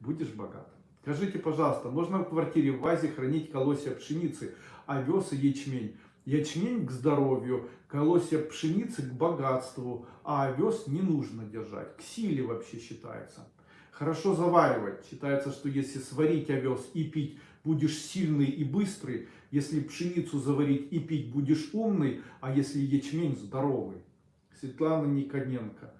будешь богат. Скажите, пожалуйста, можно в квартире в вазе хранить колосья пшеницы, овес и ячмень? Ячмень к здоровью, колосья пшеницы к богатству, а овес не нужно держать, к силе вообще считается. Хорошо заваривать. Считается, что если сварить овес и пить, будешь сильный и быстрый. Если пшеницу заварить и пить, будешь умный. А если ячмень, здоровый. Светлана Никоненко.